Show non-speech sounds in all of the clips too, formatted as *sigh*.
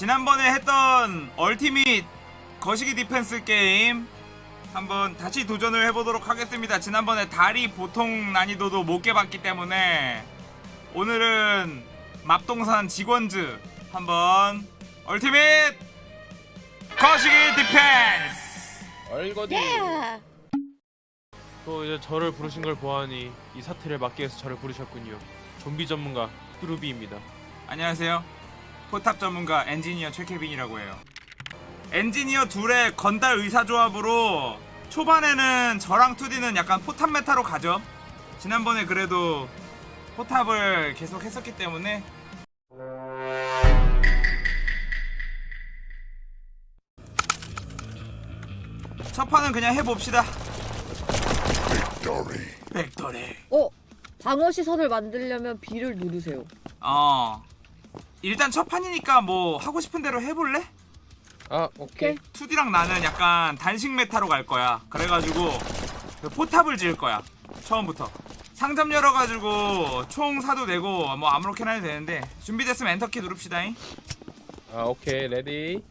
지난번에 했던 얼티밋 거시기 디펜스 게임 한번 다시 도전을 해보도록 하겠습니다. 지난번에 다리 보통 난이도도 못 깨봤기 때문에 오늘은 맙동산 직원즈 한번 얼티밋 거시기 디펜스 얼거지 예. 또 이제 저를 부르신 걸 보아하니 이 사태를 막기 위해서 저를 부르셨군요. 좀비 전문가 뚜루비입니다. 안녕하세요. 포탑 전문가 엔지니어 최케빈이라고 해요. 엔지니어 둘의 건달 의사조합으로 초반에는 저랑 투디는 약간 포탑 meta로 가죠. 지난번에 그래도 포탑을 계속 했었기 때문에 첫 판은 그냥 해봅시다. 백도리. 어? 방어 시설을 만들려면 B를 누르세요. 어. 일단 첫 판이니까 뭐 하고 싶은 대로 해볼래? 아 오케이. 2D랑 나는 약간 단식 meta로 갈 거야. 그래가지고 그 포탑을 지을 거야. 처음부터. 상점 열어가지고 총 사도 되고 뭐 아무렇게나 해도 되는데 준비됐으면 엔터키 누릅시다잉. 아 오케이 ready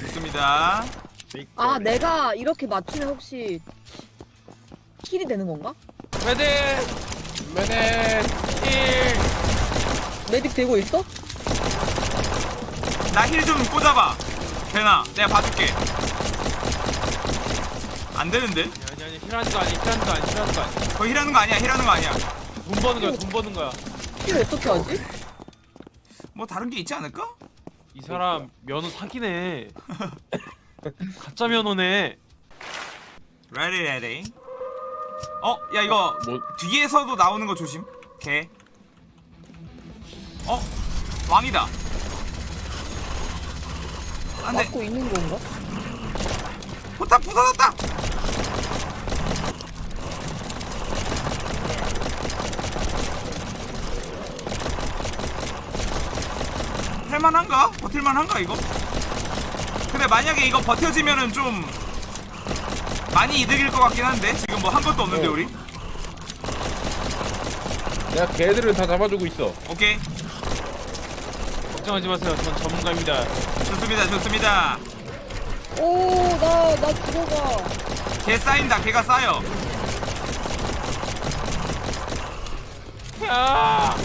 좋습니다. 아 내가 이렇게 맞추면 혹시 heal이 되는 건가? Medic! 메네 1! medic 되고 있어? 나 heal 좀 꽂아봐. 되나? 내가 봐줄게. 안 되는데? 아니 아니 힐하는 거 아니 힐하는 거 아니 힐하는 거 아니 거 힐하는 거 아니야. 힐하는 거 아니야. 돈 버는 거야 돈 버는 거야. heal 어떻게 하지? 뭐 다른 게 있지 않을까? 이 사람 면허 사기네. *laughs* 가짜 면허네. Ready ready. 어, 야 이거 뭐 뒤에서도 나오는 거 조심. 개. 어? 왕이다. 안 돼. 맞고 있는 건가? 포탑 부서졌다. 할만한가? 버틸만한가 이거? 근데 만약에 이거 버텨지면은 좀 많이 이득일 것 같긴 한데 지금 뭐 한 것도 없는데 어. 우리? 내가 개들을 다 잡아주고 있어 오케이 걱정하지 마세요. 전 전문가입니다. 좋습니다 좋습니다 오, 나, 나 죽어가. 개 쌓인다 개가 쌓여 야!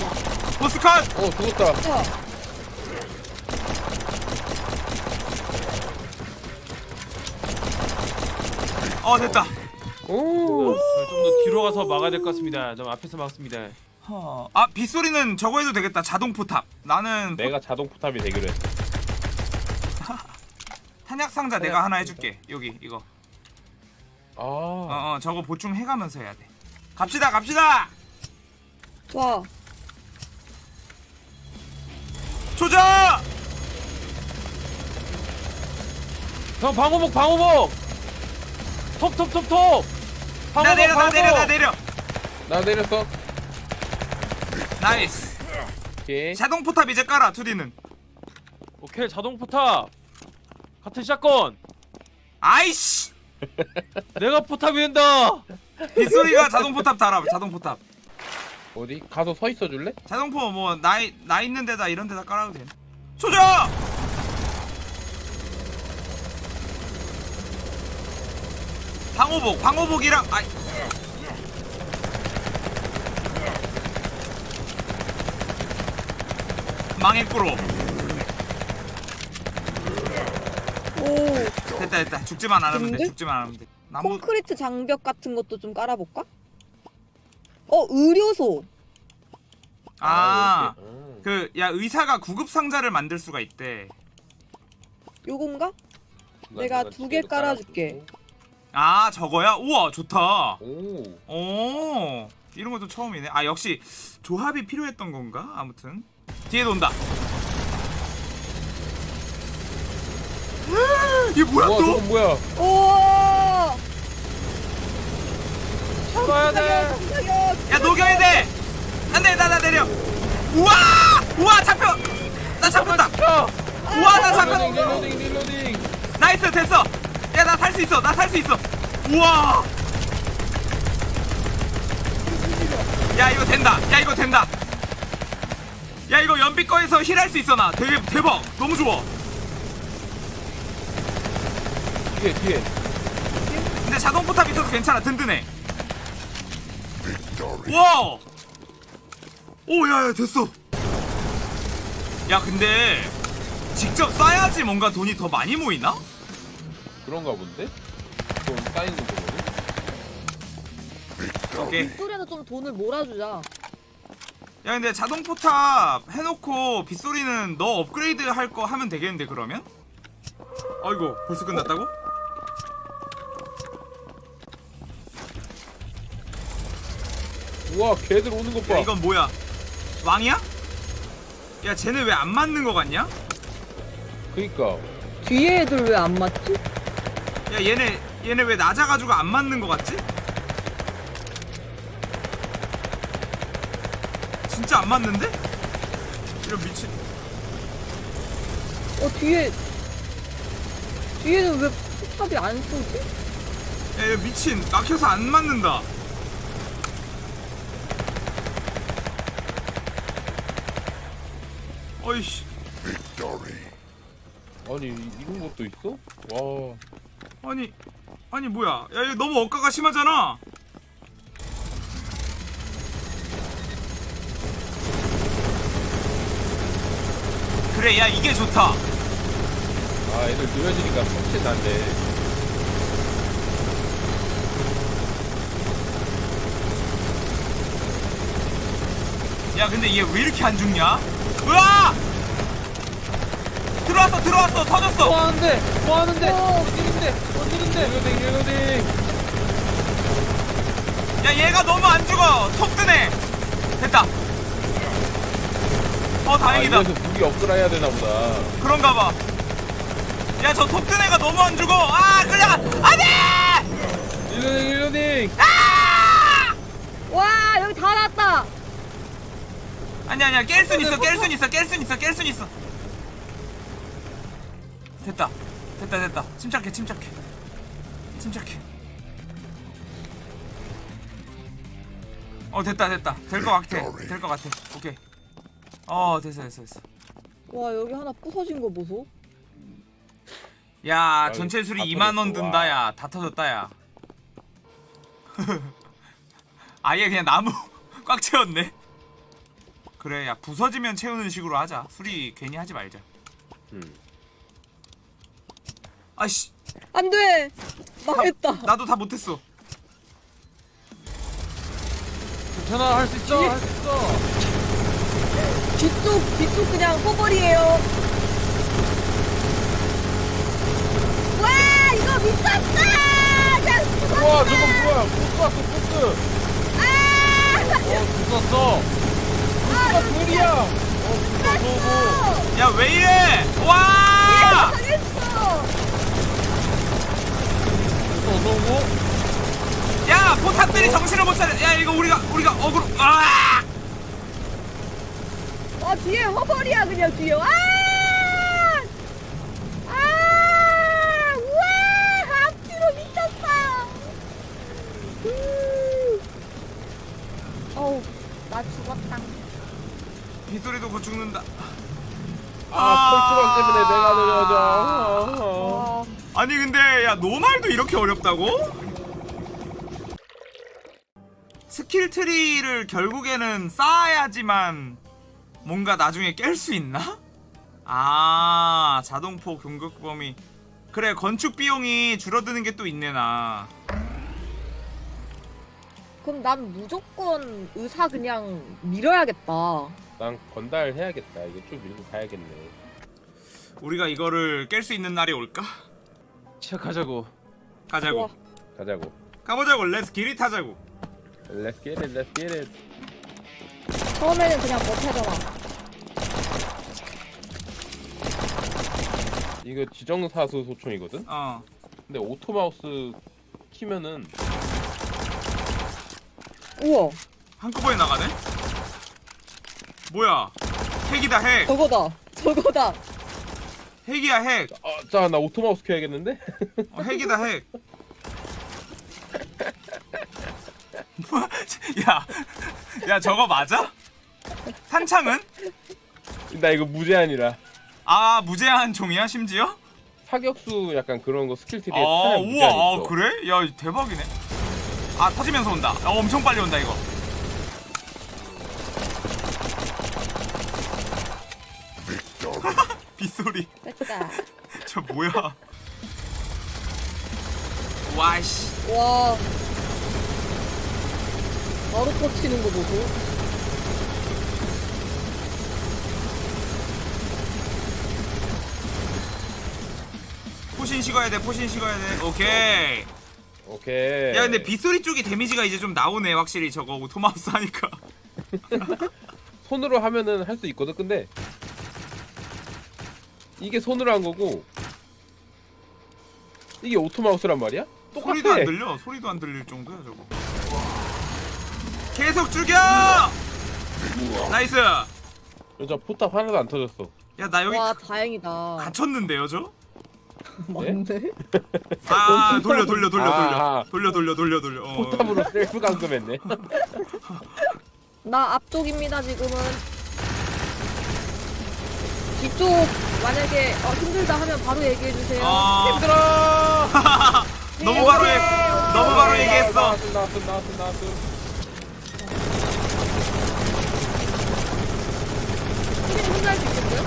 보스 컷 어 죽었다 자, 어 됐다. 오. 좀 더 뒤로 가서 막아야 될 것 같습니다. 너무 앞에서 막습니다. 허... 아 빗소리는 저거 해도 되겠다. 자동 포탑. 나는 내가 자동 포탑이 되기로 했어. *laughs* 탄약 상자 내가 하나 해줄게. 여기 이거. 아. 어 어 저거 보충 해가면서 해야 돼. 갑시다 갑시다! 와. 조져! 형 방호복 방호복! 톱톱톱톱! 나 내려 나! 내려 나 내려. 나 내렸어 nice. 오케이. 자동 포탑 이제 깔아 2D는. 오케이 자동 포탑. 같은 샷건. 아이씨! *laughs* 내가 포탑이 된다. 빗소리가 자동 포탑 달아 자동 포탑. 어디? 가서 서 있어 줄래? 자동포 뭐 나 나 있는 데다 이런 데다 깔아도 돼. 조져 방호복 방호복이랑 아이 망했구로 오, 됐다 됐다 죽지만 않으면 돼 근데? 죽지만 않으면 돼 나무 콘크리트 장벽 같은 것도 좀 깔아볼까? 어, 의료소. 아. 그 야 의사가 구급 상자를 만들 수가 있대 요건가? 나 내가 두 개 깔아줄게. 아 저거야? 우와 좋다. 오. 오 이런 것도 처음이네. 아 역시 조합이 필요했던 건가? 아무튼. 뒤에도 온다. 이게 뭐야 우와 또? 저건 뭐야? 우와! 잡아야 돼. 깜짝이야. 야 녹여야 돼! 안돼 나 나 내려. 우와! 우와 잡혀! 나 잡혔다. 야! 우와 나 reloading 잡혔 reloading reloading. nice 됐어 야 나 살 수 있어 나 살 수 있어. 우와. 야 이거 된다. 야 이거 된다. 야 이거 연비 거에서 힐할 수 있어 나. 되게 대박. 너무 좋아. 뒤에 뒤에. 근데 자동 포탑 있어서 괜찮아. 든든해. 와! 오 야야 됐어. 야 근데 직접 쏴야지 뭔가 돈이 더 많이 모이나? 그런가 본데? 좀 쌓이는 거거든? 오케이 빗소리에서 좀 돈을 몰아주자. 야 근데 자동 포탑 해놓고 빗소리는 너 업그레이드 할 거 하면 되겠는데 그러면? 아이고 벌써 끝났다고? 우와 걔들 오는 것 봐. 야 이건 뭐야 왕이야? 야 쟤네 왜 안 맞는 거 같냐? 그니까 뒤에 애들 왜 안 맞지? 야 얘네 얘네 왜 낮아가지고 안 맞는 거 같지? 진짜 안 맞는데? 이런 미친 어 뒤에 뒤에는 왜 포탑이 안 쏘지? 야 이거 미친 막혀서 안 맞는다 어이씨 아니 이- 이런 것도 있어? 와 아니 아니 뭐야 야 이거 너무 억가가 심하잖아 그래 야 이게 좋다 아, 애들 느려지니까 훨씬 난데. 야 근데 얘 왜 이렇게 안 죽냐? 으아! 들어왔어 들어왔어 터졌어 뭐 하는데? 뭐 하는데? 어. 어디인데? 어디인데? 릴로딩 릴로딩. 야 얘가 너무 안 죽어 톡 뜨네 됐다 어아 다행이다 이래서 무기 업그레이드 해야 되나 보다. 그런가 봐야 저 톡 뜬 애가 너무 안 죽어 아 끌려가 안돼 릴로딩 릴로딩. 와 여기 다 났다. 아니야 아니야 깰 순 있어 깰 순 있어 깰 순 있어 깰 순 있어 됐다. 됐다 됐다. 침착해 침착해. 침착해. 어 됐다 됐다. 될 것 같아. 될 것 같아. 오케이. 어 됐어 됐어 됐어. 와 여기 하나 부서진 거 보소. 야 전체 수리 다 2만 원 터졌어, 든다 와. 야다 터졌다 야. *laughs* 아예 그냥 나무 *laughs* 꽉 채웠네. 그래 야 부서지면 채우는 식으로 하자. 수리 괜히 하지 말자. 음. 아씨 안돼. 망했다. 나도 다 못했어 괜찮아 할 수 있어 할수 있어. 뒤쪽 뒤쪽 그냥 허벌이에요. 와 이거 미쳤다. 우와 저거 뭐야? 보스 왔어 보스. 어 죽었어. 보스가 둘이야. 어 보스가 쏘고. 야왜 이래 와 당했어. 어서 오고. 야 포탑들이 정신을 못 차려 야 이거 우리가 우리가 어그로 아아 뒤에 허벌이야 그냥 뒤에. 아! 아! 우와! 앞뒤로 미쳤다. 음. 어우, 나 죽었다. 빗소리도 곧 죽는다 아 펄트럭 때문에 내가 느려져. 아, 아니 근데 야 normal도 이렇게 어렵다고? skill tree를 결국에는 쌓아야지만 뭔가 나중에 깰 수 있나? 아 자동포 공격 범위 그래 건축 비용이 줄어드는 게 또 있네 나 그럼 난 무조건 의사 그냥 밀어야겠다. 난 건달 해야겠다. 이거 좀 밀고 가야겠네. 우리가 이거를 깰 수 있는 날이 올까? 시작하자고. 가자고 좋아. 가자고. 가보자고 let's get it 하자고 Let's get it, let's get it. 처음에는 그냥 버텨잖아. 이거 지정사수 소총이거든? 어 근데 auto mouse 키면은 우와, 한꺼번에 나가네? 뭐야 핵이다 핵 저거다. 저거다. 핵이야 핵 아, 자, 나 auto mouse 켜야겠는데? 어, 핵이다 핵. 뭐 야? *laughs* 야, 야 저거 맞아? 탄창은? 나 이거 무제한이라 아 무제한 종이야 심지어? 사격수 약간 그런 거 스킬 트리에 아 우와 아, 그래? 야 대박이네 아 터지면서 온다 아, 엄청 빨리 온다 이거 *laughs* 빗소리. *laughs* 저 뭐야 와이씨 와. 바로 터치는 거 보고. 포신 식어야 돼 포신 식어야 돼. 오케이. 오케이. 야 근데 빗소리 쪽이 데미지가 이제 좀 나오네 확실히 저거 auto mouse 하니까. *laughs* 손으로 하면은 할 수 있거든 근데. 이게 손으로 한 거고 이게 auto mouse란 말이야? 똑같아 소리도 안 들려 소리도 안 들릴 정도야 저거 계속 죽여 nice 야 여자 포탑 하나도 안 터졌어 나 여기 와, 다행이다. 갇혔는데요 저? 맞네? *laughs* 아 돌려 돌려 돌려 아. 돌려 돌려 돌려 돌려 돌려 어. 포탑으로 셀프 감금했네 *laughs* 나 앞쪽입니다, 지금은. 뒤쪽, 만약에 어, 힘들다 하면 바로 얘기해 주세요. 아 힘들어 *laughs* 너무 바로 얘 너무 바로 얘기했어 나왔어 나왔어 나왔어 나왔어 수빈이 혼자 할 수 있겠어요?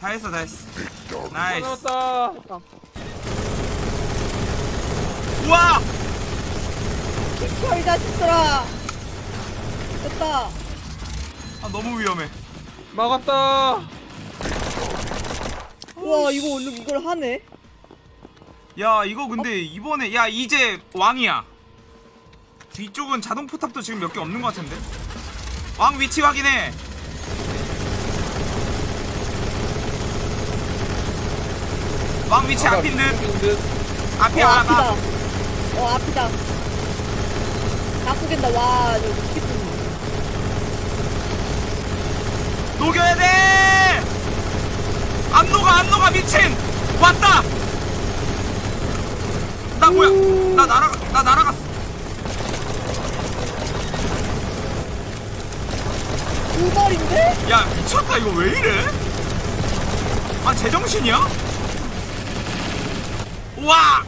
다 했어 다 했어 nice 됐다. 우와 비켜, 이 자식들아! 됐다. 아 너무 위험해 막았다. 우와, 이거 오늘 이걸 하네? 야 이거 근데 이번에 야 이제 왕이야 뒤쪽은 자동 포탑도 지금 몇 개 없는 것 같은데 왕 위치 확인해 왕 위치 앞인 듯 앞이 어, 아, 앞이다. 아, 어, 앞이다. 나쁘겠다. 와, 저 미치겠네. 녹여야 돼! 안 녹아, 안 녹아, 미친! 왔다! 나 뭐야? 나 날아가, 나 날아갔어. 두 발인데? 야, 미쳤다, 이거 왜 이래? 아, 제정신이야? 와!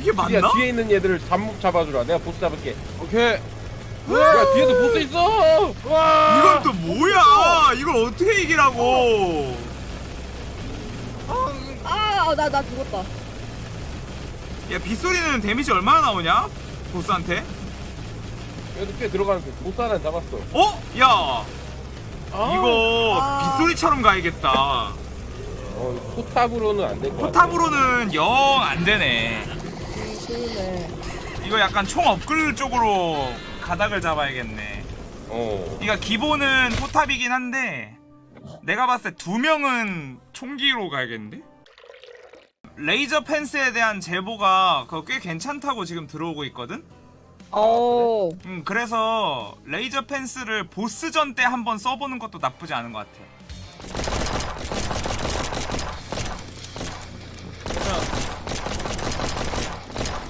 이게 야 맞나? 뒤에 있는 얘들을 잠 잡아주라 내가 보스 잡을게 오케이. 야 뒤에도 보스 있어 와 이건 또 뭐야? 이걸 어떻게 이기라고? 아, 나, 나 죽었다. 야, 빗소리는 데미지 얼마나 나오냐? 보스한테? 그래도 꽤 들어가는데 보스 하나 잡았어 어? 야, 아. 이거 아. 빗소리처럼 가야겠다. 어, 포탑으로는 안 될 것 같아 포탑으로는 영 안 되네. 그러네. 이거 약간 총 업글 쪽으로 가닥을 잡아야겠네. 어 그러니까 기본은 포탑이긴 한데 내가 봤을 때 두 명은 총기로 가야겠는데? 레이저 펜스에 대한 제보가 그거 꽤 괜찮다고 지금 들어오고 있거든? 어, 음, 그래서 레이저 펜스를 보스전 때 한번 써보는 것도 나쁘지 않은 것 같아.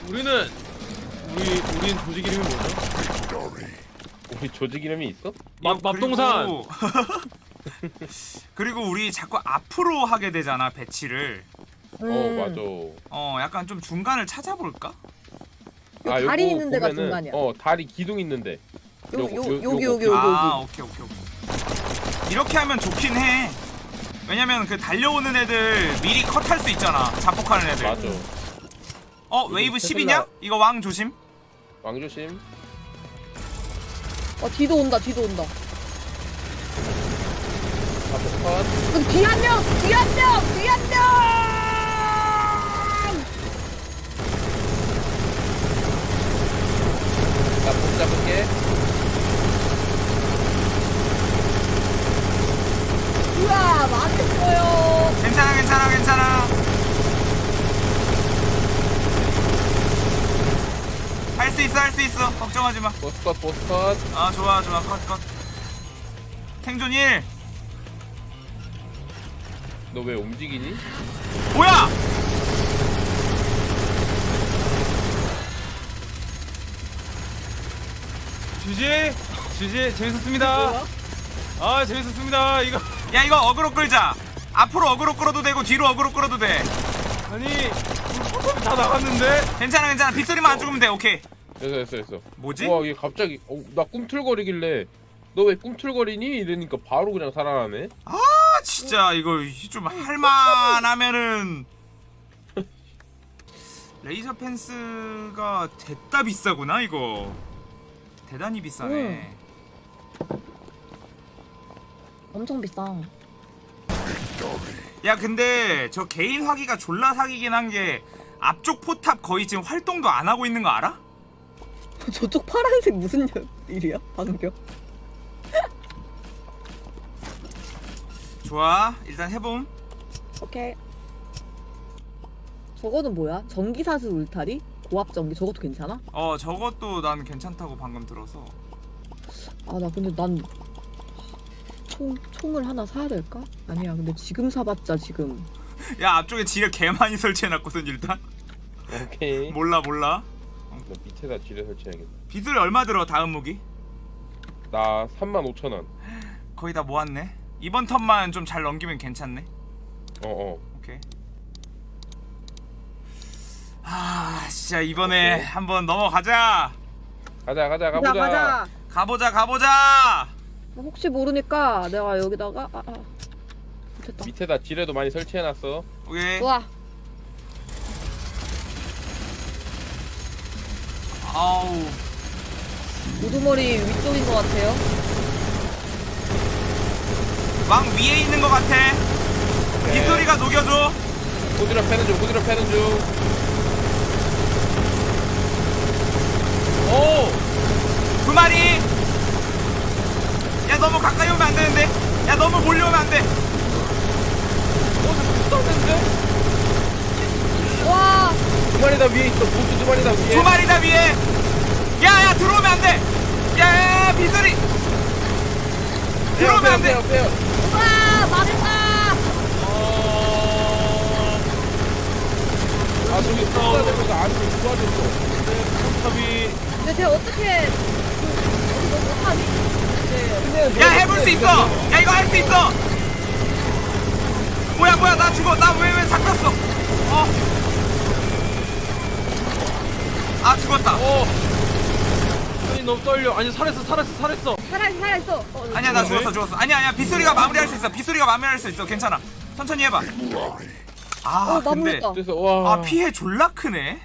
우리는 우리 우린 조직 이름이 뭐죠? *laughs* 우리 조직 이름이 있어? 맙- 이거 맙동산. 그리고- *laughs* 그리고 우리 자꾸 앞으로 하게 되잖아 배치를 어 음. 맞아 어 약간 좀 중간을 찾아볼까? 요 다리 있는 데가 보면은, 중간이야. 어 다리 기둥 있는데 요, 요거, 요, 요- 여기. 여기, 여기, 아 여기. 오케이 오케이 오케이 이렇게 하면 좋긴 해 왜냐면 그 달려오는 애들 미리 컷할 수 있잖아 자폭하는 애들 맞아 어 웨이브 테슬라- 10이냐? 이거 왕 조심 왕 조심 어, 뒤도 온다, 뒤도 온다. 자폭컷 그럼 뒤한 명! 뒤한 명! 뒤한 명! 나폭 잡을게. 우와, 망했어요. 괜찮아 괜찮아 괜찮아. 할 수 있어 할 수 있어. 걱정하지 마. 보스컷 보스컷. 아 좋아 좋아. 컷컷. 생존 1 너 왜 움직이니? 뭐야? GG GG 재밌었습니다. 아 재밌었습니다. 이거 야 이거 어그로 끌자. 앞으로 어그로 끌어도 되고 뒤로 어그로 끌어도 돼. 아니 다 나갔는데. 괜찮아 괜찮아. 빗소리만 안 죽으면 돼. 오케이. 됐어 됐어 됐어. 뭐지? 와 이게 갑자기 어, 나 꿈틀거리길래 너 왜 꿈틀거리니? 이러니까 바로 그냥 살아나네. 아 진짜 이거 좀 할만하면은 *laughs* 레이저 펜스가 됐다 비싸구나 이거. 대단히 비싸네. 엄청 비싸. 야 근데 저 개인 화기가 졸라 사기긴 한 게 앞쪽 포탑 거의 지금 활동도 안 하고 있는 거 알아? 저쪽 파란색 무슨 년- 일이야? 방금. 좋아 일단 해봄 오케이. 저거는 뭐야? 전기사슬 울타리? 고압 전기 저것도 괜찮아? 어 저것도 난 괜찮다고 방금 들어서 아 나 근데 난 총, 총을 하나 사야 될까? 아니야 근데 지금 사봤자 지금 야 앞쪽에 지뢰 개 많이 설치해놨거든 일단 오케이. *laughs* 몰라 몰라 너 밑에다 지뢰 설치해야겠다. 빗소리 얼마 들어 다음 무기? 나 3만 5천 원. 거의 다 모았네 이번 턴만 좀 잘 넘기면 괜찮네 어 어. 오케이 아 진짜 이번에 오케이. 한번 넘어가자. 가자 가자 가자 가보자. 가자. 가보자 가보자. 혹시 모르니까 내가 여기다가 아, 아. 됐다. 밑에다 지뢰도 많이 설치해놨어. 오케이. 좋아. 아우. 우두머리 위쪽인 것 같아요. 왕 위에 있는 것 같아. 빗소리가 녹여줘. 호드라 패는 중 호드라 패는 중. 오! 두 마리! 야 너무 가까이 오면 안 되는데? 야 너무 몰려오면 안 돼! 와두 마리 다 위에 있어. 보스 두 마리 다 위에. 두 마리 다 위에! 야 야 들어오면 안 돼! 야야야 빗소리! 들어오면 안 돼! 빼요, 빼요, 빼요. 우와 망했다 아 저기 쏘다 대면서 안쪽 도와줬어. 포탑이 근데 쟤 어떻게 그, 어디 너무 못하니? 네. 야 해볼 수 있어! 야 이거 할 수 있어! 뭐야 뭐야 나 죽어 나 왜 왜 잡혔어 어? 아 죽었다 어. 아니 너무 떨려. 아니 살았어 살았어 살았어. 살아있어 살아있어 어, 아니야 나 뭐지? 죽었어 죽었어 아니야 아니야 빗소리가 마무리할 수 있어 빗소리가 마무리할 수 있어 괜찮아 천천히 해봐 아 어, 근데 마무리했다. 그래서 와. 아 피해 졸라 크네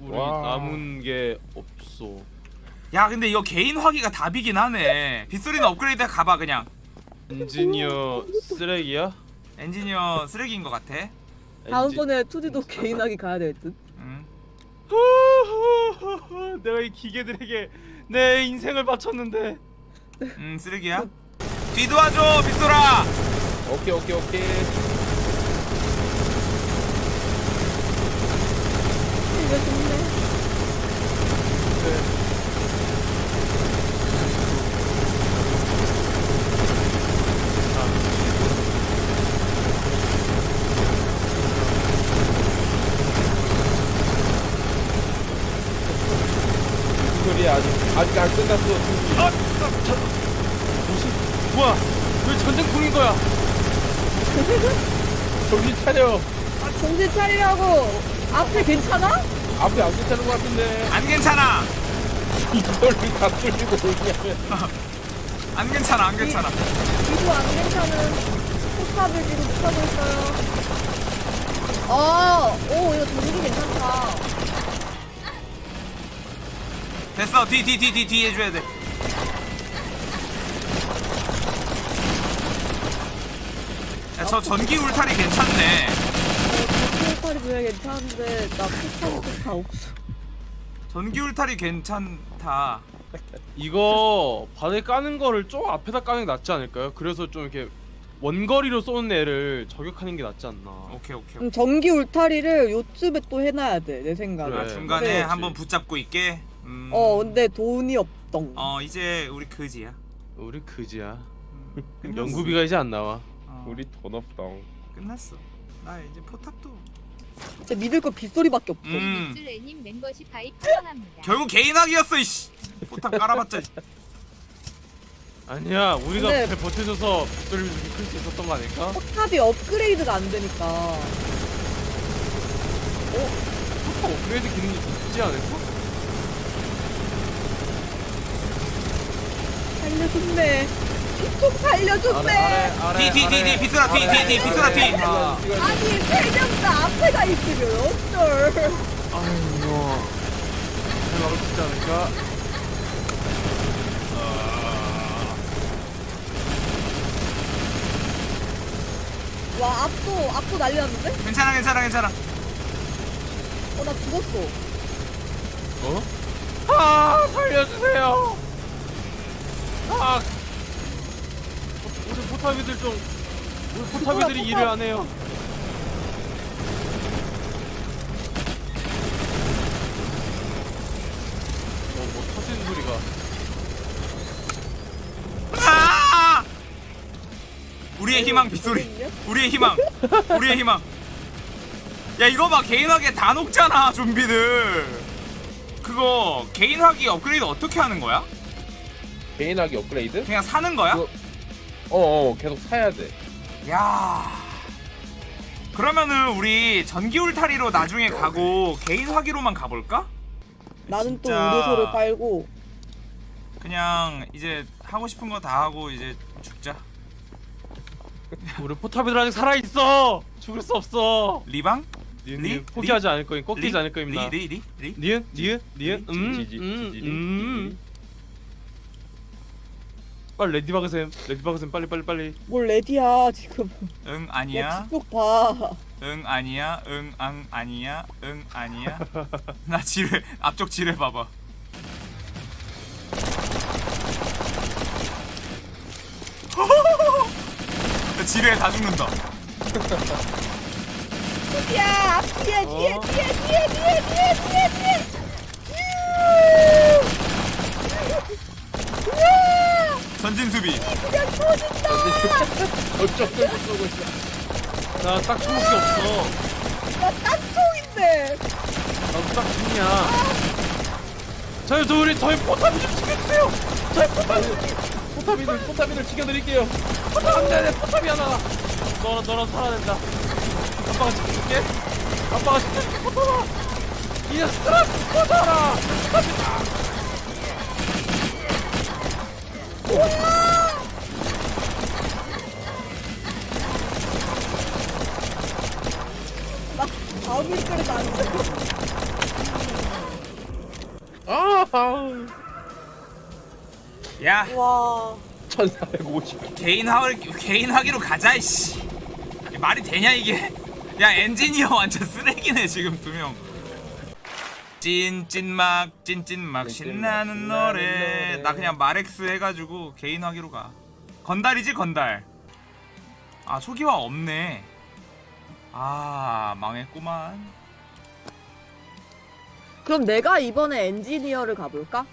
우리 와. 남은 게 없어. 야 근데 이거 개인 화기가 답이긴 하네 빗소리는 업그레이드 가봐 그냥 엔지니어 쓰레기야? 엔지니어 쓰레기인 것 같아 다음번에 투디도 개인하게 가야 될듯 음. 엔지- 내가 이 기계들에게 내 인생을 바쳤는데. 음 쓰레기야 뒤도와줘 빗소라 오케이 오케이 오케이. 이거 좋네 무슨 소리야 아직 아직 안 끝났어. 아, 저, 저, 무슨 뭐야? 왜 전쟁통인 거야? 정신 차려. 아, 차리라고 앞에 괜찮아? 앞에 안 괜찮은 것 같은데. 안 괜찮아 이걸 다 뚫리고 오냐면. *laughs* 안 괜찮아 안 괜찮아 이도 안 괜찮은 포탑을 지금 못하고 있어요 어, 오 이거 전기 괜찮다 됐어 뒤 뒤 뒤 뒤 뒤 해줘야 돼 야, 저 전기 울타리 괜찮네. 왜 괜찮은데 나 포탑이 다 없어 전기 울타리 괜찮다. 이거 바닥에 까는 거를 좀 앞에다 까는 게 낫지 않을까요? 그래서 좀 이렇게 원거리로 쏘는 애를 저격하는 게 낫지 않나. 오케이, 오케이. 그럼 전기 울타리를 요쯤에 또 해놔야 돼 내 생각에 그래. 아, 중간에 근데- 한번 붙잡고 있게. 음. 어 근데 돈이 없덩 어, 이제 우리 그지야. 우리 그지야. 음, *laughs* 연구비가 이제 안 나와. 어. 우리 돈 없당. 끝났어 나 이제 포탑도 진짜 믿을 거 빗소리밖에 없어. 음줄 애님 멤버십 가입 환영합니다. 결국 개인 학이었어 이씨 포탑 깔아봤자 아니야 우리가 근데- 잘 버텨줘서 빗소리를 이끌 수 있었던 거 아닐까? 포탑이 업그레이드가 안 되니까. 어, 업그레이드 기능이 있지 않을까? 살려줬네. 좀 살려줬네. 뒤 뒤 뒤 뒤 비스라 뒤 뒤 뒤 비스라 뒤 아, 아니 세 명 다 앞에 가 있으면 어쩔. 아유 뭐. 잘 막을 수 있지 않을까? 와 앞도 앞도 난리났는데? 괜찮아 괜찮아 괜찮아 어 나 죽었어. 어? 아 살려주세요. 아 포탑이들 좀 우리 포탑이들이 포탑. 일을 안 해요. 어뭐 터지는 소리가. 아! 우리의 희망 빗소리 우리의 희망 우리의 희망 야 이거 봐 개인화기 다 녹잖아 좀비들 그거 개인화기 업그레이드 어떻게 하는 거야? 개인하기 업그레이드? 그냥 사는 거야? 그거- 어어 계속 사야 돼. 야 그러면은 우리 전기 울타리로 나중에 가고 개인 화기로만 가볼까? 나는 또 진짜 의료소를 빨고 그냥 이제 하고 싶은 거 다 하고 이제 죽자 우리 포탑이들 아직 살아 있어. 죽을 수 없어. 리방? 니은 리? 니은 포기하지 않을 거임. 꺾이지 리? 않을 거임나. 리? 리? 리? 리? 니은 니은 니은 음, 음, 음. 빨리 레디 박으셈. 레디 박으셈 빨리 빨리 빨리. 뭘 레디야 지금. 응야 아니야 뒤쪽 봐. 응 아니야 응앙 아니야 응 아니야 *laughs* 나 지뢰 앞쪽 지뢰 봐봐 *laughs* 나 지뢰에 다 죽는다 *laughs* 야 뒤에 뒤에 어? 뒤에 뒤에 뒤에 뒤에 뒤에 뒤에. 전진 수비 그냥 터진다. 어쩌고 저쩌고 있어. 나 딱총밖에 없어. 나 딱총인데. 나도 딱총이야. 저희 저 우리 저희 포탑이 좀 죽여주세요. 저희 포탑 포탑이들 포탑이들 지켜드릴게요. 포탑 안돼 내 포탑이 하나. 너라 너라 살아낸다. 아빠가 지켜줄게. 아빠가 지켜줄게 포탑아. 이 녀석들아 포탑아. 나 다음 일거리도 안 돼. 아, 아우. 야 와. 1450. 개인 하 개인 하기로 가자 이씨 말이 되냐 이게 야 엔지니어 완전 쓰레기네 지금 두 명 찐찐막 찐찐막 신나는 노래. 나 그냥 마렉스 해가지고 개인 하기로 가. 건달이지 건달. 아 초기화 없네. 아 망했구만. 그럼 내가 이번에 엔지니어를 가볼까?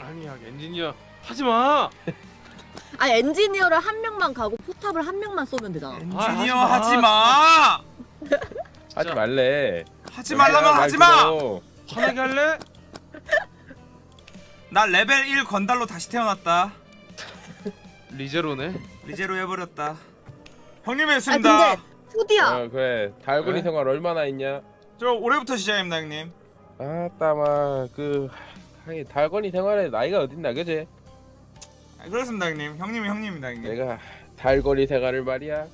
아니야 엔지니어 하지 마. *laughs* 아니 엔지니어를 한 명만 가고 포탑을 한 명만 쏘면 되잖아. 엔지니어 아, 하지마. 하지 말래. 하지 말라면 말 하지마 화나게 할래? 나 레벨 1 건달로 다시 태어났다 리제로네. 리제로 해버렸다 형님 아 했습니다 근데 투디야. 어 그래. 달고리 네? 생활 얼마나 있냐? 저 올해부터 시작입니다 형님 아따마 그 하긴 달건이 생활에 나이가 어딨나 그지? 아, 그렇습니다 형님 형님이 형님입니다 형님 내가 달거리 생활을 말이야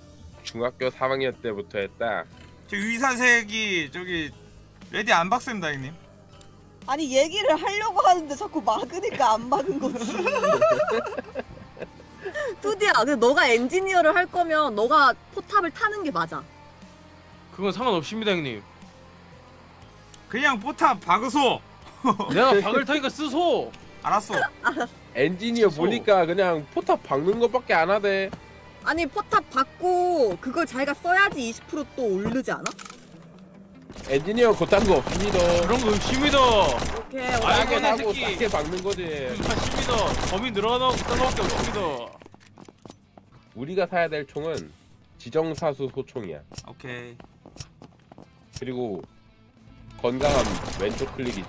중학교 3학년 때부터 했다. 저 의사색이 저기 레디 안 박습니다 형님 아니 얘기를 하려고 하는데 자꾸 막으니까 안 막은 거지. *laughs* 투디야, 근데 너가 엔지니어를 할 거면 너가 포탑을 타는 게 맞아. 그건 상관없습니다 형님. 그냥 포탑 박으소 *laughs* 내가 박을 타니까 쓰소. 알았어 *laughs* 엔지니어 취소. 보니까 그냥 포탑 박는 것밖에 안 하대. 아니 포탑 박고 그걸 자기가 써야지 20%또 오르지 않아? 엔지니어 그딴 거 없습니다. 그런 거 의심이다. 오케이. 하고 새끼. 싸게 박는 거지. 의심이다. 범위 늘어나고 그딴 거밖에 없습니다. 우리가 사야 될 총은 지정사수 소총이야. 오케이. 그리고 건강한 왼쪽 클릭이지.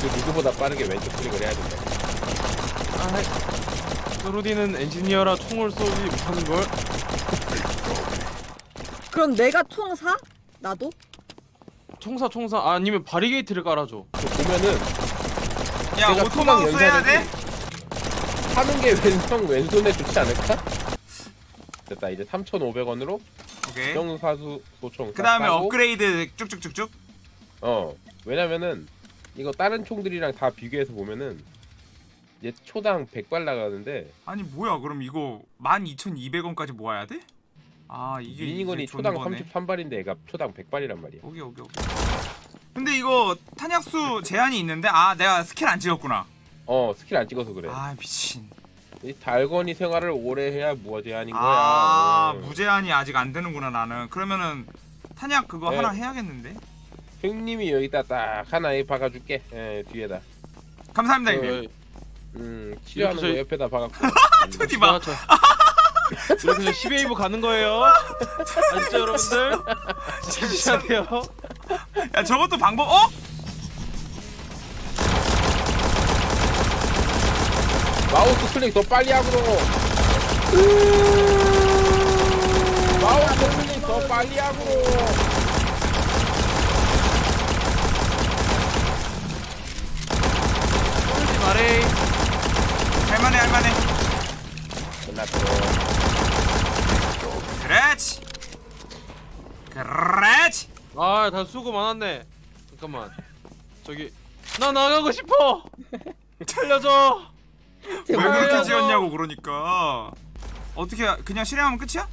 그 누구보다 빠르게 왼쪽 클릭을 해야 된다. 아, 소르디는 엔지니어라 총을 쏘지 못하는 걸. 그럼 내가 총 사? 나도? 총사 총사 아, 아니면 바리게이트를 깔아줘. 그 보면은 야 내가 auto mouse 초당 해야 돼? 연산액이 하는 게 왼손 왼손에 좋지 않을까? 됐다 이제 3,500원으로 오케이. 정사수 소총 그 다음에 사고, 업그레이드 쭉쭉쭉쭉. 어 왜냐면은 이거 다른 총들이랑 다 비교해서 보면은 이제 초당 100발 나가는데 아니 뭐야 그럼 이거 12,200원까지 모아야 돼? 아 이게 minigun이 이제 초당 존버네. 33발인데 얘가 초당 100발이란 말이야 오케이 오케이 오케이. 근데 이거 탄약수 제한이 있는데 아 내가 스킬 안 찍었구나. 어 스킬 안 찍어서 그래 아 미친. 이 달건이 생활을 오래 해야 무어 제한인 거야 아 어. 무제한이 아직 안 되는구나 나는. 그러면은 탄약 그거 네. 하나 해야겠는데. 형님이 여기다 딱 하나 에 박아줄게 예, 뒤에다 감사합니다 어, 형님. 음 치료하는 거 옆에다 박았고 음. 투디 봐. 저- 이렇게 저 10웨이브 가는 거예요. 아시죠 여러분들? 진짜 돼요. *laughs* 야 저것도 방법 어? 마우스 클릭 더 빨리 하고 마우스 클릭 더 빨리 하고 쏘지 말해. 할만해 할만해. 끝났어 그렇지. 그렇지. 아, 다 수고 많았네. 잠깐만. 저기 나 나가고 싶어. 살려줘. 왜 그렇게. 지었냐고 그러니까. 어떻게 그냥 실행하면 끝이야?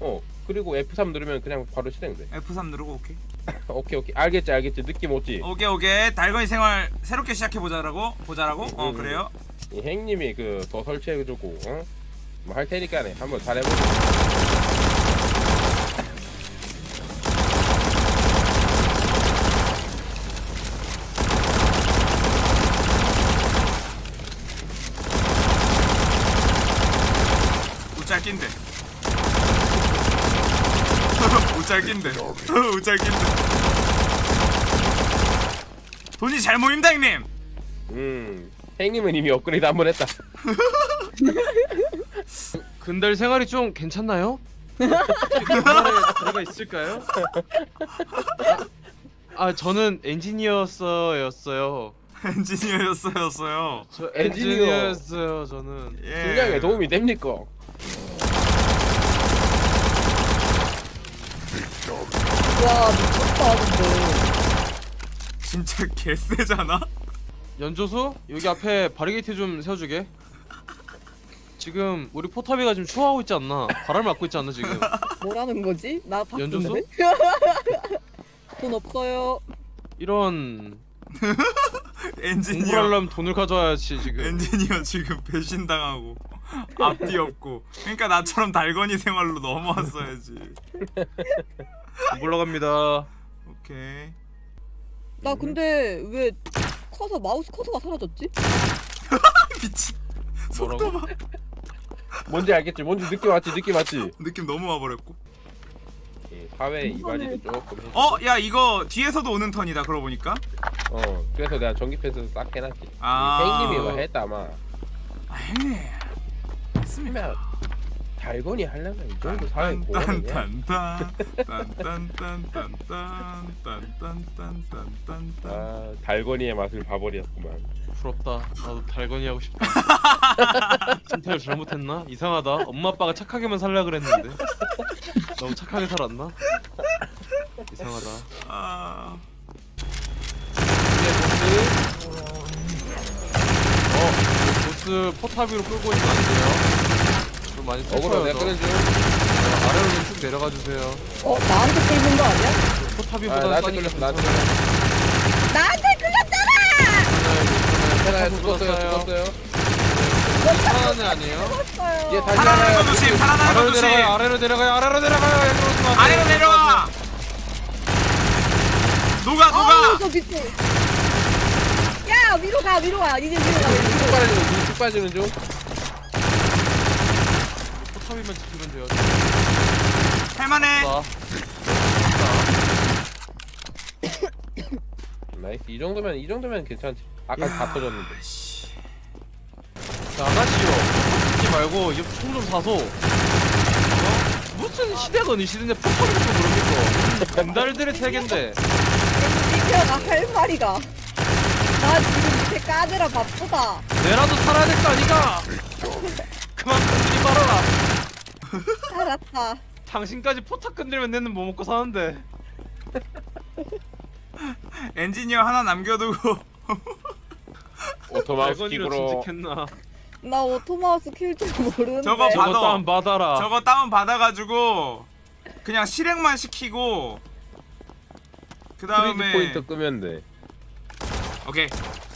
어 그리고 F3 누르면 그냥 바로 실행돼 F3 누르고 오케이. *laughs* 오케이 오케이 알겠지 알겠지 느낌 오지 오케이 오케이 달건이 생활 새롭게 시작해 보자라고 보자라고 어 음. 그래요 이 행님이 그 더 설치해주고 어? 뭐 할 테니까네 한번 잘해보자 우짤 낀데 우짤 낀데 우짤 낀데 돈이 잘 모임다 형님 음 행님은 이미 업그레이드 한 번 했다 *laughs* 근달 생활이 좀 괜찮나요? *laughs* 그날에 제가 있을까요? 아, 아, 저는 엔지니어였어요. 엔지니어였어였어요 저 엔지니어. 엔지니어였어요. 저는. 예. 분량에 도움이 됩니까? 와 미쳤다 근데. 진짜 개쎄잖아 연조수 여기 앞에 바리게이트 좀 세워주게. 지금 우리 포탑이가 지금 추워하고 있지 않나? 바람을 맞고 있지 않나 지금? 뭐라는 거지? 나? 바쁜데? *laughs* 돈 없어요. 이런 엔지니어 공부하려면 돈을 가져와야지 지금. 엔지니어 지금 배신당하고 앞뒤 없고 그러니까 나처럼 달건이 생활로 넘어왔어야지 *laughs* 올라갑니다. 오케이 나 근데 왜 커서 마우스 커서가 사라졌지? *laughs* 미친 뭐라고? 뭔지 알겠지? 뭔지 느낌 왔지? 느낌 왔지? 느낌 너무 와버렸고 예, 사회 이바지도 조금 해주고. 어? 야 이거 뒤에서도 오는 턴이다 그러고 보니까 어 그래서 내가 전기 패스 싹 해놨지 아. 행님이 이거 했다 아마 아 형님 맞습니다 그러면 달건이 하려면 이 정도 사회 보호하냐? 딴딴딴딴딴딴딴딴딴딴딴딴 아 달건이의 맛을 봐버렸구만 부럽다. 나도 달건이 하고 싶다. 선택을 잘못했나? 이상하다. 엄마 아빠가 착하게만 살려 그랬는데 너무 착하게 살았나? 이상하다. 아 어, 보스 포탑 위로 끌고 있으면 안 돼요. 좀 많이 어그로 내가 슬퍼요. 끊어줘 아래로 좀쭉 내려가 주세요. 어 나한테 끌린 거 아니야? 포탑이보다 아 나한테 끌렸어 나한테 끌렸어 나한테 끌렸잖아! 괜찮아요 죽었어요 죽었어요 살아나는 아니에요? 죽었어요. 얘 다시 하나요 거 조심 살아나는 거 아래로 조심 내려가요. 아래로 내려가요. 아래로 내려가요. 여기로 오지 마세요. 아래로 내려와 녹아 아우 녹아 저 밑에. 야 위로 가 위로 가 이제 위로 가쭉 위로 가. 빠지는 중, 쭉 빠지는 중 포탑이면 지키면 돼요. 할만해 자, nice 이 정도면 이 정도면 괜찮지 아까 다 터졌는데 자 아가씨요. 찍지 말고 이총좀 사서. 어? 무슨 시대가 어느 시대인데 포탑이 좀 그럽니까? 벤달들의 세계인데. 니표가 할 말이가. 나 지금 밑에 까느라 바쁘다. 내라도 살아야 될 거 아니가? *laughs* 그만 건드리 말아라. 알았다. 당신까지 포탑 건드리면 내는 뭐 먹고 사는데. 엔지니어 하나 남겨두고 오토마우스 킥으로 진직했나? 나 auto mouse 킬 줄 모르는데. 저거 봐. 저거 받아. 다운 받아라. 저거 다운 받아가지고 그냥 실행만 시키고 그 다음에 포인트 끄면 돼 오케이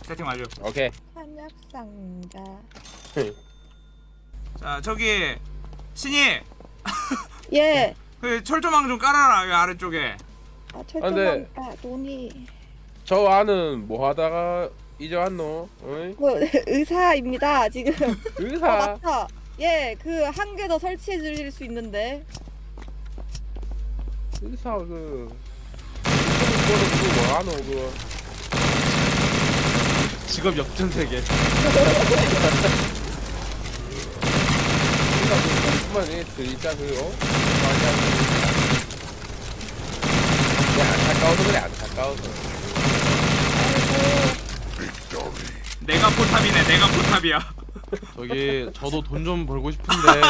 세팅 완료 오케이 한약 상자. 자 저기 신이 예. *laughs* 그 철조망 좀 깔아라 여기 아래쪽에 아 근데- 철조망 돈이. 저 안은 뭐 하다가 이제 왔노? 어이? 뭐 *laughs* 의사입니다 지금. 어 의사 맞다. 예, 그 한 개 더 설치해 주실 수 있는데. 의사 그 그거는 그거 뭐하노 그거 직업 역전 세계. *laughs* 그거만 해 진짜 그 안타까워서 그래 안타까워서 내가 포탑이네 내가 포탑이야 저기 저도 돈 좀 벌고 싶은데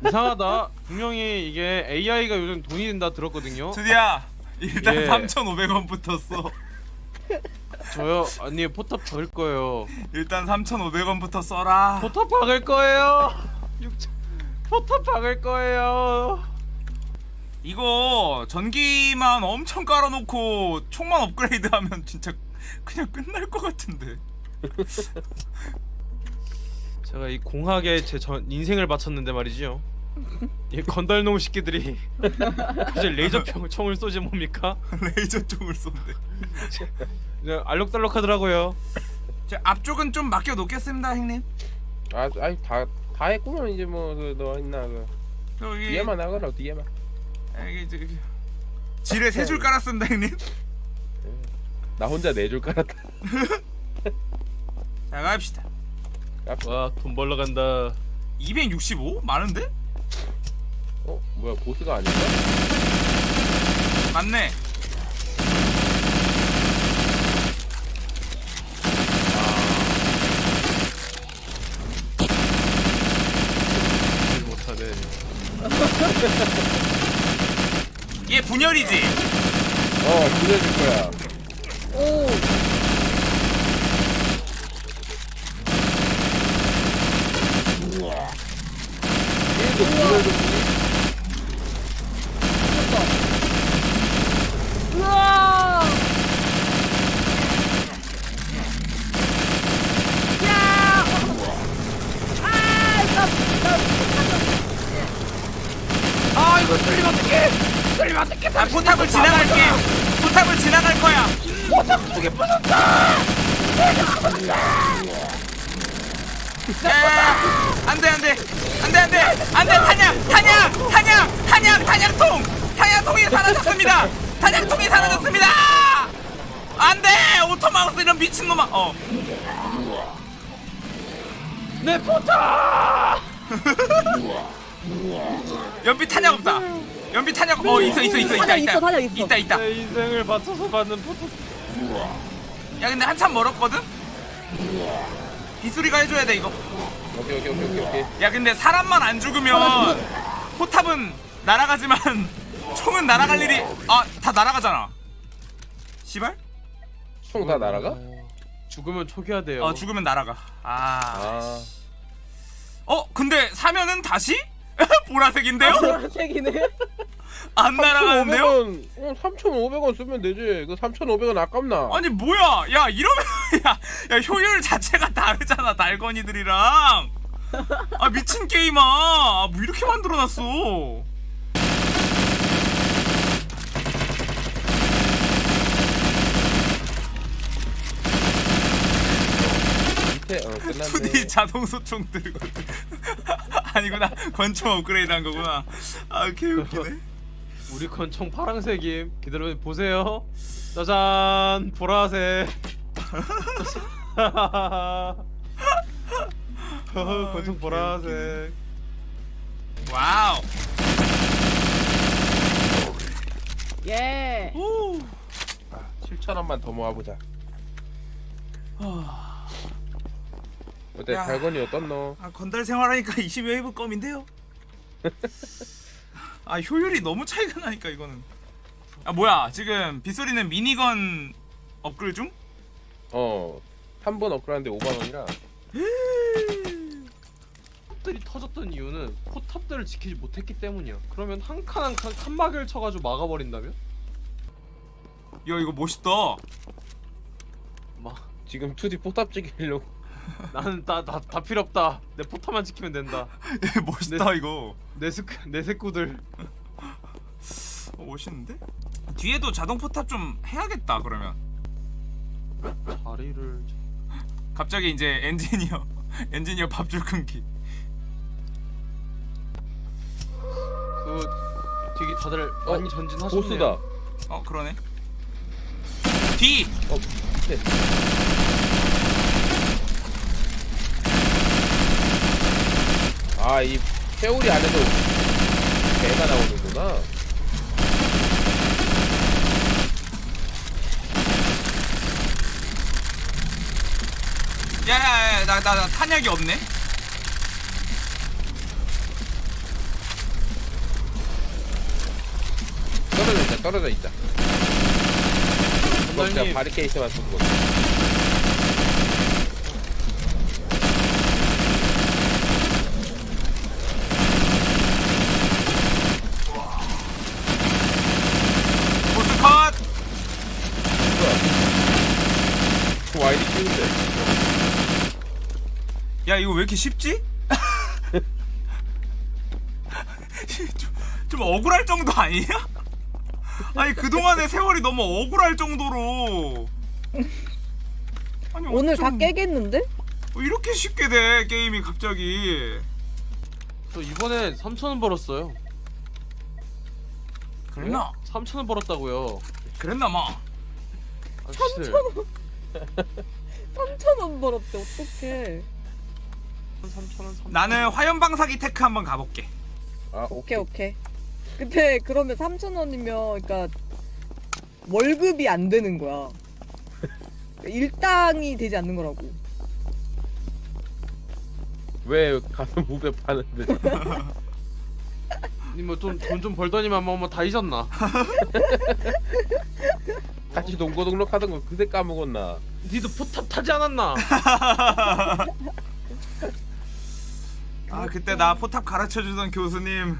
*laughs* 이상하다. 분명히 이게 AI가 요즘 돈이 된다 들었거든요. 드디어 일단 예. 3,500원 붙었어 저요 아니 포탑 박을 거예요. 일단 3,500원부터 써라 포탑 박을 거예요. 6천 포탑 박을 거예요. 이거 전기만 엄청 깔아놓고 총만 업그레이드하면 진짜 그냥 끝날 것 같은데 *laughs* 제가 이 공학에 제 전 인생을 바쳤는데 말이죠. 이 건달놈 새끼들이 갑자기 레이저 평, 총을 쏘지 뭡니까? *laughs* 레이저 총을 쏜대 그냥 알록달록 하더라고요. 자, 앞쪽은 좀 맡겨 놓겠습니다 형님 아 아니 다 다 했구만 이제 뭐그너 있나 그. 여기 뒤에만 하거라 뒤에만. 여기 저기 지뢰 세 줄 깔았습니다 형님. 나 혼자 내줄 깔았다. *laughs* 자 갑시다. 와돈 벌러 간다. 265? 많은데? 어 뭐야 보스가 아닌가? 맞네 일 못하네. 얘 분열이지? 어 부려줄 거야 오. 우와. 아, 나, 나, 아 이거 뚫리면 어떡해 뚫리면 어떡해 아 포탑을 지나갈게. 포탑을 지나갈 거야. 포탑 두개 부쉈다. 안돼 안돼. 안돼 안돼. 안돼 탄약. 탄약. 탄약. 탄약. 탄약통. 탄약통이 사라졌습니다. 탄약통이 사라졌습니다. 안돼. 오토마우스 이런 미친놈아. 어. 내 포탑! *laughs* 연비 탄약 없다 연비 탄약 어 있어 있어 있어 있다 있다 있어, 있어. 있다 있다 내 인생을 바쳐서 받는 포탑. 야 근데 한참 멀었거든? 빗소리가 해줘야 돼 이거 오케이 오케이 오케이 오케이 오케이 야 근데 사람만 안 죽으면 포탑은 날아가지만 *laughs* 총은 날아갈 일이 아 다 날아가잖아 시발? 총 다 날아가? 어, 죽으면 초기화 돼요. 어 죽으면 날아가 아... 아 어 근데 사면은 다시? *laughs* 보라색인데요? 보라색이네. *laughs* 안 날아가는데요? 3,500원 어, 3,500원 쓰면 되지. 그 3,500원 아깝나? 아니 뭐야? 야 이러면 *laughs* 야, 야 효율 자체가 다르잖아 달건이들이랑. 아 미친 게임아. 아, 뭐 이렇게 만들어놨어? 2D 자동 소총 들고 아니구나 권총 업그레이드 한 거구나 아 개웃기네 우리 권총 파랑색임. 기다려 보세요. 짜잔 보라색. 어, *laughs* *laughs* 권총 보라색. wow 예. 오. 7천 원만 더 모아보자. 어때 야. 달건이 어떻노? 아 건달 생활하니까 *laughs* 20웨이브 껌인데요 *laughs* 아 효율이 너무 차이가 나니까 이거는 아 뭐야 지금 빗소리는 미니건 업글 중? 어. 한 번 업그레이드인데 5만 원이라. *laughs* 탑들이 터졌던 이유는 포탑들을 지키지 못했기 때문이야. 그러면 한 칸 한칸 칸막이를 쳐가지고 막아버린다면? 야 이거 멋있다 막 지금 2D 포탑 찍으려고. 나는 다다 필요 없다. 내 포탑만 지키면 된다. *laughs* 멋있다 이거 내 스크 내 색구들. *laughs* 어, 멋있는데? 뒤에도 자동 포탑 좀 해야겠다 그러면 자리를 갑자기 이제 엔지니어 *laughs* 엔지니어 밥줄 끊기 그 되게 다들 많이 전진하셨네요. 보스다. 어 그러네 뒤! 어, 밑 아, 이 세월이 안에도 개가 나오는구나. 야야야 나, 나, 나 탄약이 없네 떨어져 있다, 떨어져 있다. 선생님 바리케이트만 쏜 거. 보스 컷! 와이드 키운데. 야 이거 왜 이렇게 쉽지? *laughs* 좀, 좀 억울할 정도 아니냐? 아니 그동안의 세월이 너무 억울할 정도로 아니 오늘 다 어쩜 깨겠는데? 이렇게 쉽게 돼 게임이 갑자기 저 이번에 3천 원 벌었어요. 그랬나? 3천 원 벌었다고요. 그랬나 마 아저씨들 3,000원 *laughs* 벌었대. 어떡해. 3천 원. 3천 나는 화염방사기 테크 한번 가볼게 아, 오케이, 오케이. 근데 그러면 3,000원이면 그러니까 월급이 안 되는 거야. 일당이 되지 않는 거라고. 왜 가슴 무배 파는데? *laughs* 님뭐 좀 돈 좀 벌더니만 뭐, 뭐다 잊었나? *laughs* 같이 동거 등록하던 거 그새 까먹었나? 니도 포탑 타지 않았나? *laughs* 아 그때 나 포탑 가르쳐주던 교수님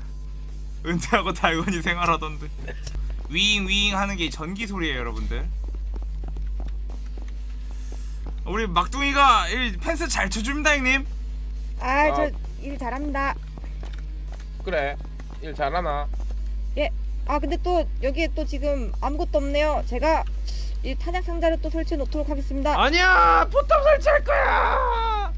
은퇴하고 달건이 생활하던데 윙윙 하는 게 전기 소리예요 여러분들 우리 막둥이가 이 펜스 잘 쳐줍니다 형님 아, 아. 저 일 잘합니다. 그래. 일 잘하나? 아, 근데 또 여기에 또 지금 아무것도 없네요. 제가 이 탄약 상자를 또 설치해 놓도록 하겠습니다. 아니야 포탑 설치할 거야.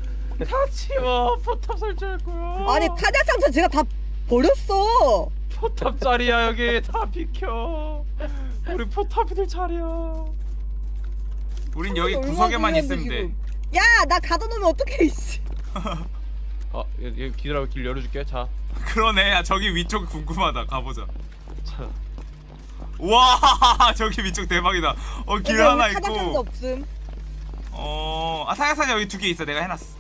다 치워 포탑 거야. 아니, 탄약 상자 제가 다 버렸어. 포탑 자리야 여기 다 비켜. 우리 포탑이들 자리야. 우린 여기 구석에만 있으면 돼. 야, 나 가둬놓으면 어떡해, 이씨. *laughs* 아 여기 기다려 길 열어줄게. 자. 그러네 야 저기 위쪽 궁금하다 가보자 자. 와 *laughs* 저기 위쪽 대박이다 어길 근데 하나 있고 없음. 어아 사야사자 여기 두 개 있어 내가 해놨어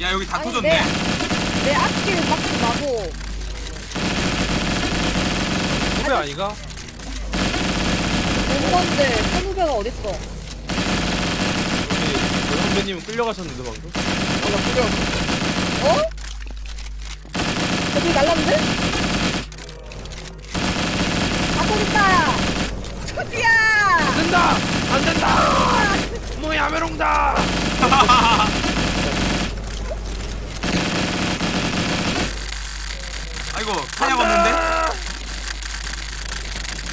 야 여기 다 아니, 터졌네 내, 내 앞길 막지 마고. 후배 아니가? 온 건데, 선후배가 어딨어? 우리 그 선배님은 끌려가셨는데 방금? 어? 어디 날랐는데? 아, 저기 있다! 저기야! 안 된다! 안 된다! 뭐 야 메롱다! *laughs* 아이고 탄약 없는데?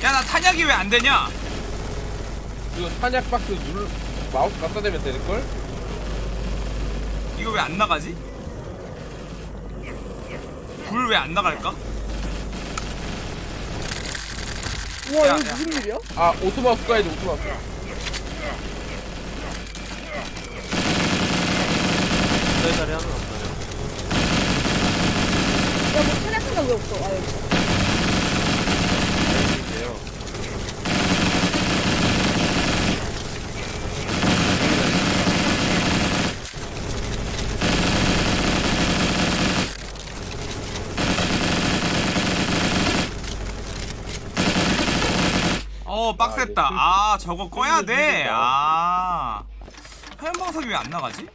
야 나 탄약이 왜 안 되냐? 이거 탄약 박스 누르 마우스 갖다 대면 되는 걸? 이거 왜 안 나가지? 불 왜 안 나갈까? 우와 야, 이거 야. 무슨 일이야? 아 오토마우스 가야지 오토마우스 내 자리 하나 탄약하나 왜 없어? 아. 이게요 어 빡셌다. 아 저거 꺼야 돼. 아 화면 방석이 왜 안 나가지?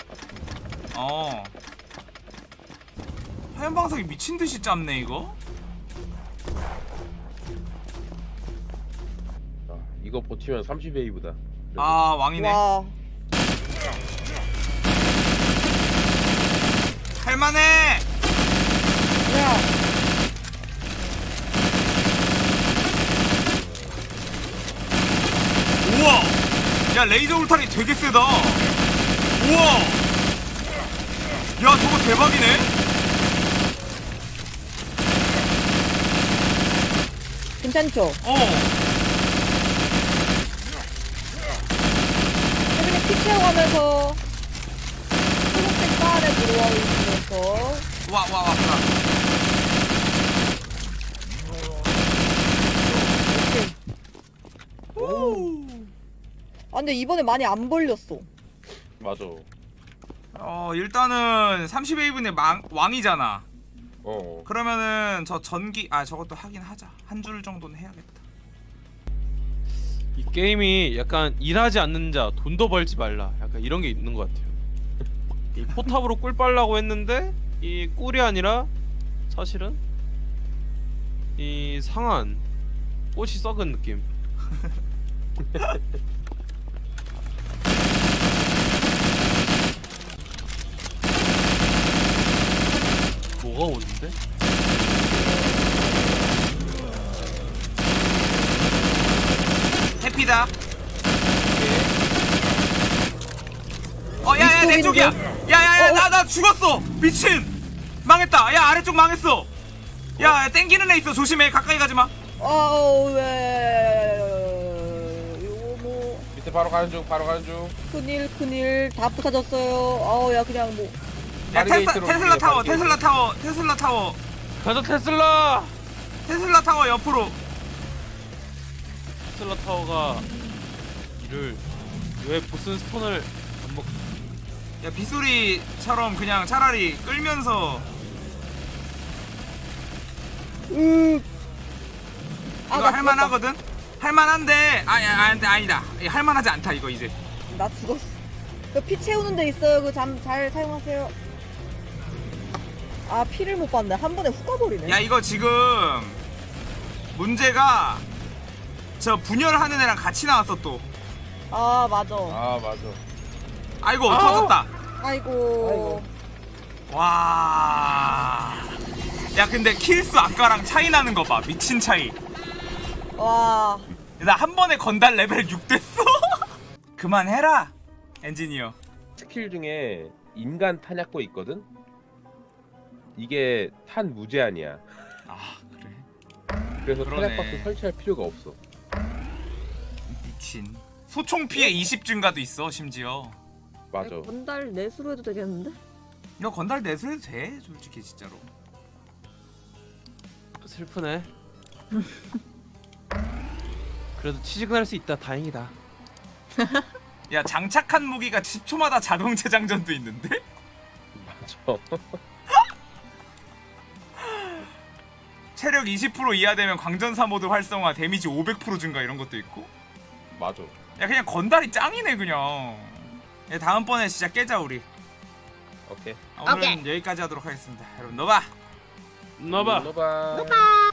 어 화면 방석이 미친 듯이 짧네 이거. 아, 이거 버티면 30웨이브다 아 왕이네. 와. 할만해. 야. 우와. 야 레이저 울타리 되게 세다. 우와. 야 저거 대박이네. 괜찮죠? 어. 최근에 피 채워가면서 초록색 바 안에 들어와 있으면서 와 와 와. 아 근데 이번에 많이 안 벌렸어 맞아 어 일단은 30웨이브의 왕이잖아. 어 그러면은 저 전기 아 저것도 하긴 하자. 한 줄 정도는 해야겠다. 이 게임이 약간 일하지 않는 자 돈도 벌지 말라 약간 이런 게 있는 것 같아요 이 포탑으로 꿀 빨라고 했는데 이 꿀이 아니라 사실은 이 상한 꽃이 썩은 느낌 *laughs* 뭐가 오는데? 해피다. 어, 야, 야, 내 쪽이야. 야, 야, 야, 나, 나 죽었어. 미친. 망했다. 야, 아래쪽 망했어. 야, 야, 땡기는 애 있어. 조심해. 가까이 가지 마. 아우 왜 이거 뭐 밑에 바로 가는 중 바로 가는 중 큰일 큰일 다 부서졌어요 아우 야 그냥 뭐 야, 테슬라, 테슬라 타워. 테슬라 타워, 테슬라 타워, 가자 테슬라! 테슬라 타워 옆으로. 테슬라 타워가 이를 왜 보슨 스톤을 안 먹? 야, 빗소리처럼 그냥 차라리 끌면서 으 이거 아, 나 할만하거든. 할만한데, 아니, 아니, 아니다. 이거 할만하지 않다. 이거 이제. 나 죽었어 그 피 채우는 데 있어요 그 잠 잘 사용하세요 아 피를 못 봤네. 한 번에 훅 가버리네. 야 이거 지금 문제가 저 분열하는 애랑 같이 나왔어 또. 아 맞아. 아 맞아. 아이고 터졌다. 아이고. 와야 근데 kill수 아까랑 차이 나는 거봐. 미친 차이. 와. 나 한 번에 건달 레벨 6 됐어? *laughs* 그만해라 엔지니어. 스킬 중에 인간 탄약고 있거든? 이게 탄 무제한이야 아 그래 그래서 그러네. 탄약박스 설치할 필요가 없어 미친 소총 피해 20 증가도 있어 심지어 맞아 건달 내수로 해도 되겠는데? 이거 건달 내수해도 돼 솔직히 진짜로 슬프네. 그래도 취직은 할수 있다. 다행이다. *laughs* 야 장착한 무기가 10초마다 자동 *laughs* 재장전도 있는데 맞아 *laughs* 체력 20% 이하 되면 광전사 모드 활성화 데미지 500% 증가 이런 것도 있고. 맞아. 야 그냥 건달이 짱이네 그냥. 야, 다음번에 진짜 깨자 우리. 오케이. 아, 오늘은 여기까지 하도록 하겠습니다. 여러분 너봐 너봐. 너봐 아